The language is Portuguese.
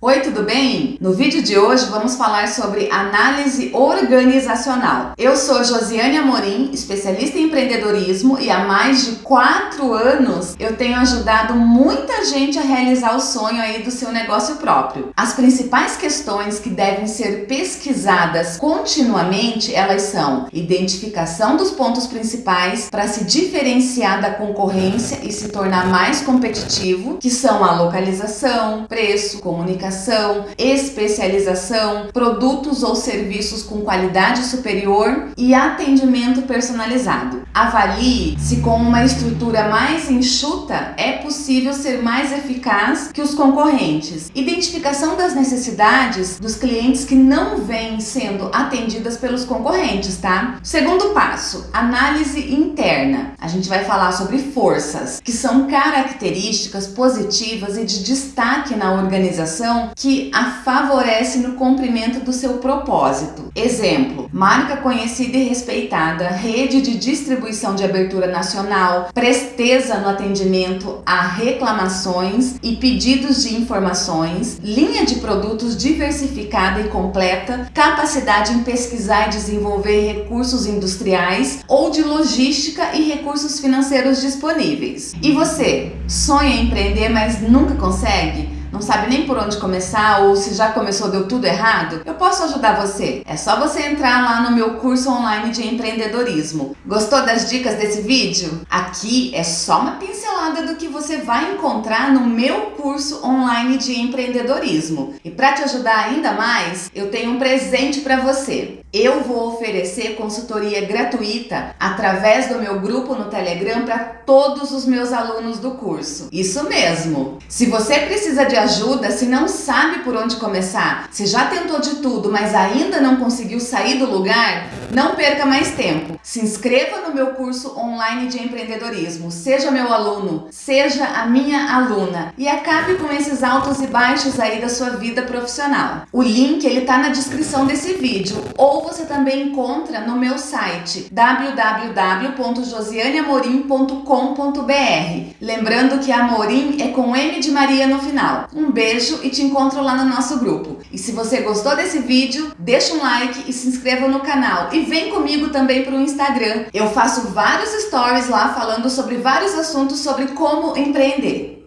Oi, tudo bem? No vídeo de hoje vamos falar sobre análise organizacional. Eu sou Josiane Amorim, especialista em empreendedorismo e há mais de quatro anos eu tenho ajudado muita gente a realizar o sonho aí do seu negócio próprio. As principais questões que devem ser pesquisadas continuamente, elas são identificação dos pontos principais para se diferenciar da concorrência e se tornar mais competitivo, que são a localização, preço, comunicação, qualificação, especialização, produtos ou serviços com qualidade superior e atendimento personalizado. Avalie se com uma estrutura mais enxuta é possível ser mais eficaz que os concorrentes. Identificação das necessidades dos clientes que não vêm sendo atendidas pelos concorrentes, tá? Segundo passo, análise interna. A gente vai falar sobre forças, que são características positivas e de destaque na organização que a favorece no cumprimento do seu propósito. Exemplo, marca conhecida e respeitada, rede de distribuição de abertura nacional, presteza no atendimento a reclamações e pedidos de informações, linha de produtos diversificada e completa, capacidade em pesquisar e desenvolver recursos industriais ou de logística e recursos financeiros disponíveis. E você, sonha em empreender, mas nunca consegue? Não sabe nem por onde começar ou se já começou deu tudo errado, eu posso ajudar você. É só você entrar lá no meu curso online de empreendedorismo. Gostou das dicas desse vídeo? Aqui é só uma pincelada do que você vai encontrar no meu curso online de empreendedorismo. E para te ajudar ainda mais, eu tenho um presente para você. Eu vou oferecer consultoria gratuita através do meu grupo no Telegram para todos os meus alunos do curso. Isso mesmo! Se você precisa de ajuda, se não sabe por onde começar, se já tentou de tudo, mas ainda não conseguiu sair do lugar, não perca mais tempo. Se inscreva no meu curso online de empreendedorismo, seja meu aluno, seja a minha aluna e acabe com esses altos e baixos aí da sua vida profissional. O link ele tá na descrição desse vídeo ou você também encontra no meu site www.josianeamorim.com.br. Lembrando que Amorim é com M de Maria no final. Um beijo e te encontro lá no nosso grupo. E se você gostou desse vídeo, deixa um like e se inscreva no canal. E vem comigo também para o Instagram. Eu faço vários stories lá falando sobre vários assuntos sobre como empreender.